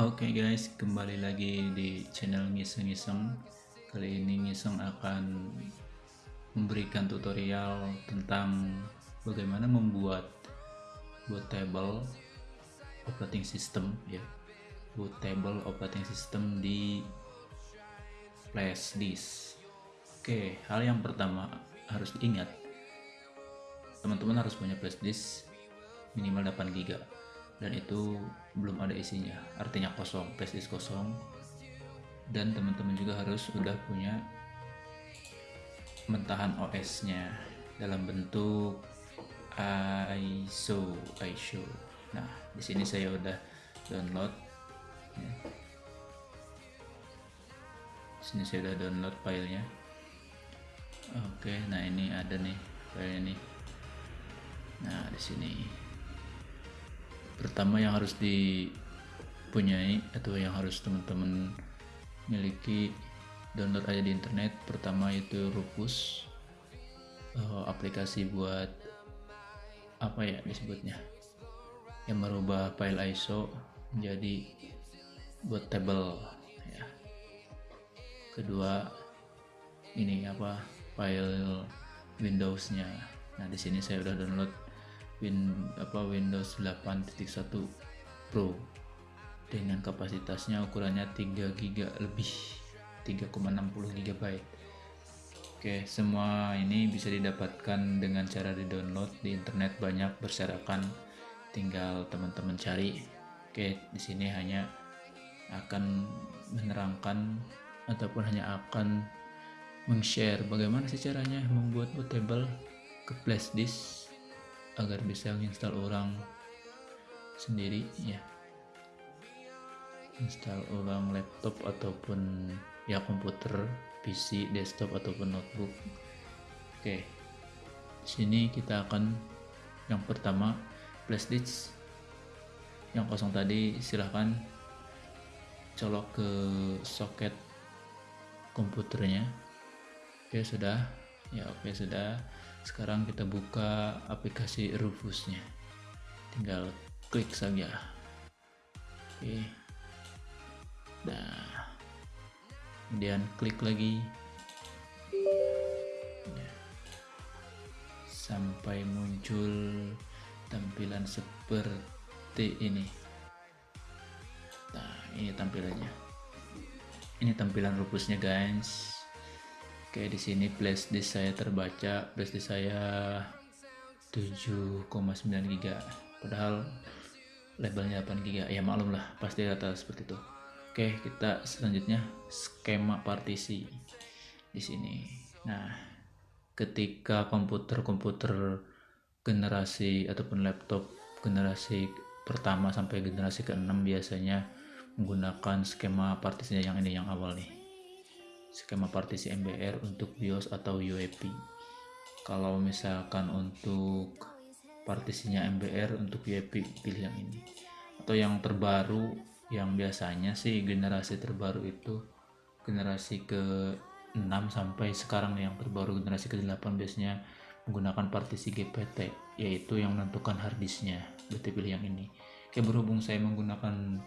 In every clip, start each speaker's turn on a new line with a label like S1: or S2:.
S1: Oke guys, kembali lagi di channel Ngiseng-Ngiseng. Kali ini Ngiseng akan memberikan tutorial tentang bagaimana membuat bootable operating system ya. Bootable operating system di flash disk. Oke, hal yang pertama harus diingat. Teman-teman harus punya flash disk minimal 8 GB dan itu belum ada isinya. Artinya kosong flash disk kosong. Dan teman-teman juga harus sudah punya mentahan OS nya dalam bentuk ISO ISO nah di sini saya udah download. Ya. sini saya udah download filenya. Oke nah ini ada nih file ini nah di sini pertama yang harus dipunyai atau yang harus teman-teman miliki download aja di internet. Pertama itu Rufus uh, aplikasi buat apa ya disebutnya? Yang merubah file ISO menjadi bootable ya. Kedua ini apa? File Windowsnya. Nah di sini saya udah download Win, apa Windows 8.1 Pro. Dengan kapasitasnya ukurannya 3 GB lebih 3,60 GB Oke semua ini bisa didapatkan dengan cara di download di internet banyak berserakan. Tinggal teman-teman cari. Oke di sini hanya akan menerangkan ataupun hanya akan meng-share bagaimana sih caranya membuat bootable ke flash disk agar bisa menginstal orang sendiri ya. Install ulang laptop ataupun ya komputer PC desktop ataupun notebook. Oke. Sini kita akan yang pertama flash disk. Yang kosong tadi silahkan colok ke soket komputernya. Oke sudah. Ya oke sudah sekarang kita buka aplikasi Rufusnya. Tinggal klik saja. Oke. Nah. Kemudian klik lagi. Ya. sampai muncul tampilan seperti ini. Nah ini tampilannya. Ini tampilan Rufusnya guys Oke, di sini flash disk saya terbaca, flash disk saya 7,9 GB. Padahal labelnya 8 GB. Ya maklum lah, pasti rata seperti itu. Oke, kita selanjutnya skema partisi di sini. Nah, ketika komputer-komputer generasi ataupun laptop generasi pertama sampai generasi ke-6 biasanya menggunakan skema partisinya yang ini yang awal nih skema partisi MBR untuk BIOS atau UEFI kalau misalkan untuk partisinya MBR untuk UEFI pilih yang ini. Atau yang terbaru yang biasanya sih generasi terbaru itu generasi ke 6 sampai sekarang yang terbaru generasi ke-8 biasanya menggunakan partisi GPT yaitu yang menentukan harddisknya berarti pilih yang ini. Oke berhubung saya menggunakan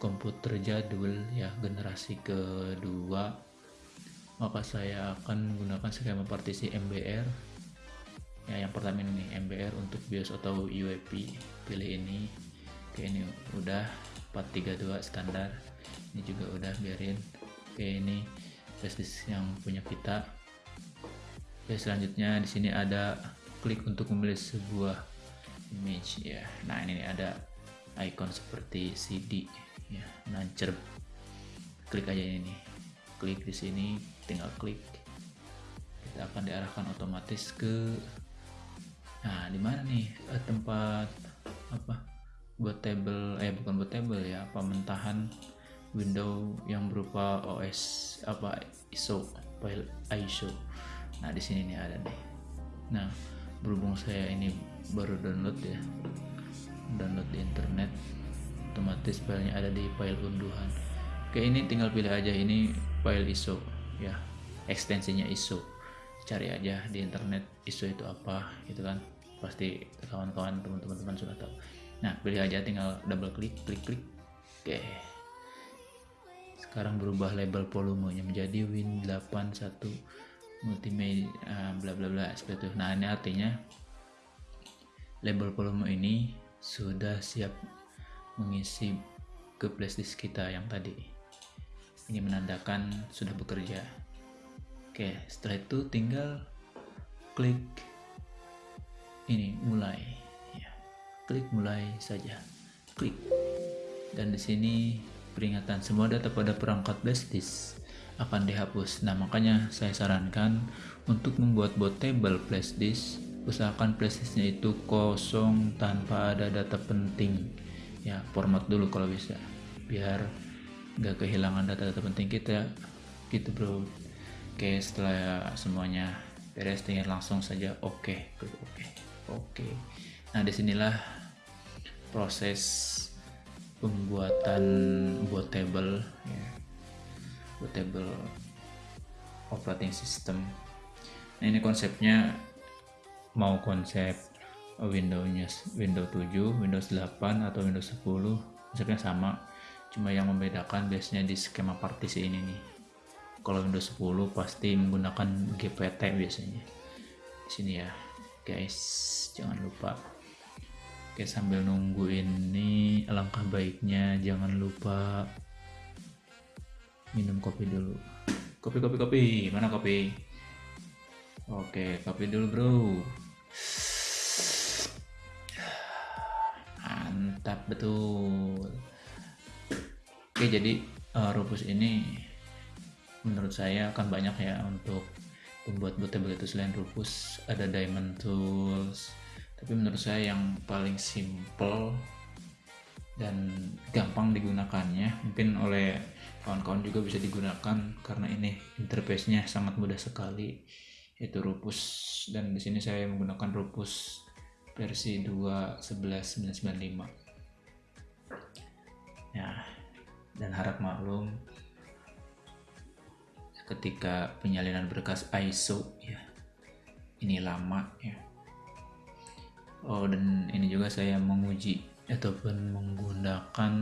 S1: komputer jadul ya generasi kedua maka saya akan menggunakan skema partisi MBR ya yang pertama ini MBR untuk BIOS atau UEFI pilih ini. Oke ini udah 432 standar. Ini juga udah biarin. Oke ini flash yang punya kita oke selanjutnya di sini ada klik untuk memilih sebuah image ya. Nah ini ada icon seperti CD ya nancer klik aja ini klik di sini tinggal klik. Kita akan diarahkan otomatis ke nah di mana nih eh, tempat apa buat table eh bukan buat table ya pementahan window yang berupa OS apa ISO file ISO nah di sini nih ada nih. Nah berhubung saya ini baru download ya download di internet otomatis filenya ada di file unduhan oke ini tinggal pilih aja. Ini file ISO ya. Ekstensinya ISO. Cari aja di internet ISO itu apa gitu kan. Pasti kawan-kawan teman-teman sudah tahu. Nah pilih aja tinggal double klik klik klik. Oke. Sekarang berubah label volumenya menjadi Win81 multimedia uh, bla bla bla seperti itu. Nah ini artinya label volume ini sudah siap mengisi ke flashdisk kita yang tadi ini menandakan sudah bekerja oke setelah itu tinggal klik ini mulai ya klik mulai saja klik dan di sini peringatan semua data pada perangkat flash disk akan dihapus. Nah, makanya saya sarankan untuk membuat bootable flash disk, usahakan flash disknya itu kosong tanpa ada data penting. Ya, format dulu kalau bisa, biar nggak kehilangan data-data penting kita. Gitu bro. Oke, setelah semuanya beres, tinggal langsung saja oke, okay. oke, okay. oke. Nah, di sinilah proses pembuatan bootable ya bootable operating system nah ini konsepnya mau konsep Windows Windows 7 Windows 8 atau Windows 10 konsepnya sama cuma yang membedakan biasanya di skema partisi ini nih kalau Windows 10 pasti menggunakan GPT biasanya di sini ya guys jangan lupa Oke sambil nunggu ini alangkah baiknya jangan lupa minum kopi dulu. Kopi kopi kopi mana kopi? Oke kopi dulu bro. Mantap betul. Oke jadi uh, ini menurut saya akan banyak ya untuk membuat bootable itu selain Rufus ada Diamond Tools. Tapi menurut saya yang paling simple dan gampang digunakannya mungkin oleh kawan-kawan juga bisa digunakan karena ini interface-nya sangat mudah sekali yaitu Rupus dan di sini saya menggunakan Rupus versi 2.11.995 ya dan harap maklum ketika penyalinan berkas ISO ya ini lama ya. Oh dan ini juga saya menguji ataupun menggunakan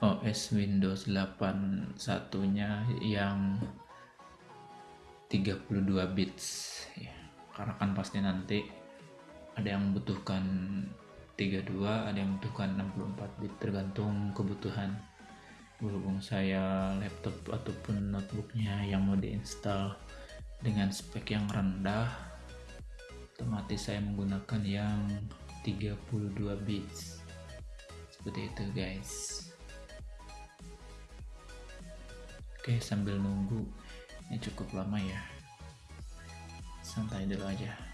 S1: OS Windows 8 satunya yang 32 bits ya. Karena kan pasti nanti ada yang membutuhkan 32 ada yang membutuhkan 64 bit tergantung kebutuhan. Berhubung saya laptop ataupun notebooknya yang mau diinstal dengan spek yang rendah otomatis saya menggunakan yang 32 bits. Seperti itu guys. Oke sambil nunggu ini cukup lama ya. Santai dulu aja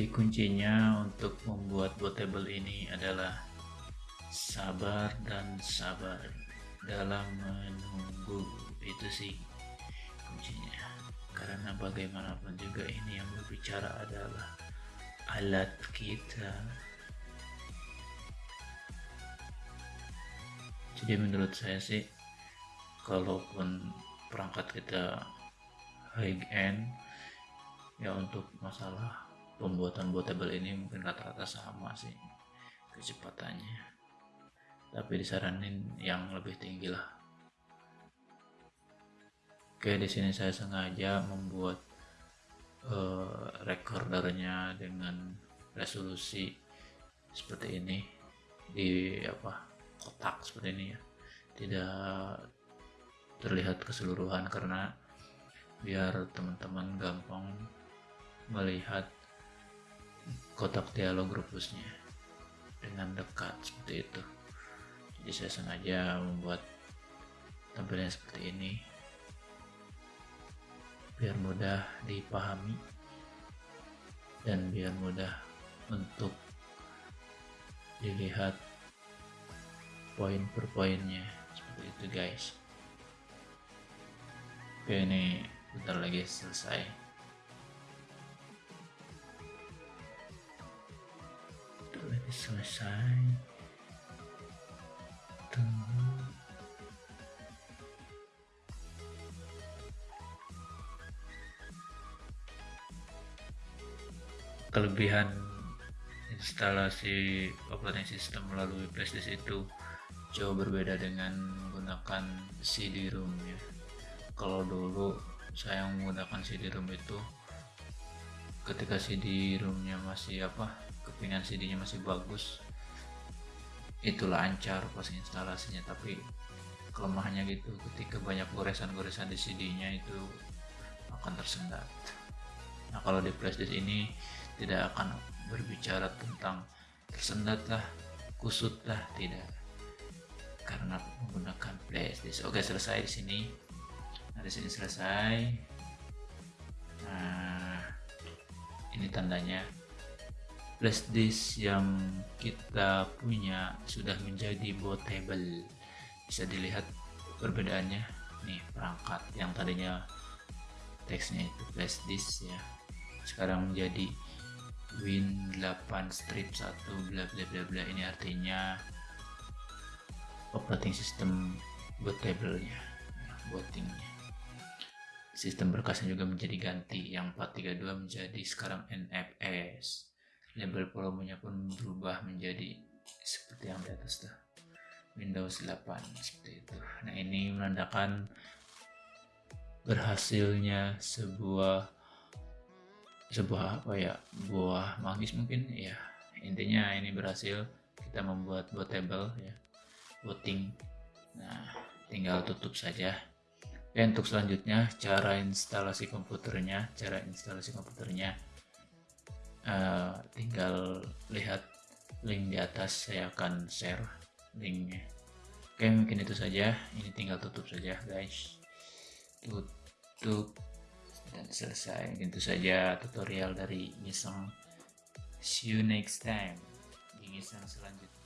S1: Jadi kuncinya untuk membuat bootable ini adalah sabar dan sabar dalam menunggu. Itu sih kuncinya. Karena bagaimanapun juga ini yang berbicara adalah alat kita. Jadi menurut saya sih kalaupun perangkat kita high end ya untuk masalah pembuatan bootable ini mungkin rata-rata sama sih kecepatannya. Tapi disaranin yang lebih tinggi lah. Oke di sini saya sengaja membuat uh, recordernya dengan resolusi seperti ini. Di apa kotak seperti ini ya. Tidak terlihat keseluruhan karena biar teman-teman gampang melihat kotak dialog rupusnya dengan dekat seperti itu. Jadi saya sengaja membuat tampilan seperti ini. Biar mudah dipahami. Dan biar mudah untuk dilihat poin per poinnya. Seperti itu guys. Oke ini bentar lagi selesai selesai. Tunggu. Kelebihan instalasi operating system melalui flashdisk itu jauh berbeda dengan menggunakan CD-ROM ya. Kalau dulu saya menggunakan CD-ROM itu ketika CD-ROM nya masih apa kepingan CD nya masih bagus itu lancar pas instalasinya. Tapi kelemahannya gitu ketika banyak goresan-goresan di CD nya itu akan tersendat. Nah kalau di flashdisk ini tidak akan berbicara tentang tersendat lah kusut lah tidak. Karena menggunakan flashdisk oke selesai di sini. Nah di sini selesai. Nah ini tandanya. Flashdisk yang kita punya sudah menjadi bootable bisa dilihat perbedaannya. Nih perangkat yang tadinya teksnya itu flashdisk ya. Sekarang menjadi win 8 strip 1 bla bla bla bla. Ini artinya operating system bootable-nya ya, bootingnya sistem berkasnya juga menjadi ganti. Yang 432 menjadi sekarang NFS label volumenya pun berubah menjadi seperti yang di atas tuh. Windows 8 seperti itu. Nah ini menandakan berhasilnya sebuah sebuah apa ya buah magis mungkin ya. Intinya ini berhasil kita membuat bootable ya. Booting nah tinggal tutup saja dan untuk selanjutnya cara instalasi komputernya cara instalasi komputernya uh, tinggal lihat link di atas saya akan share linknya. Oke mungkin itu saja. Ini tinggal tutup saja guys. Tutup dan selesai. Itu saja tutorial dari Ngiseng. See you next time di Ngiseng selanjutnya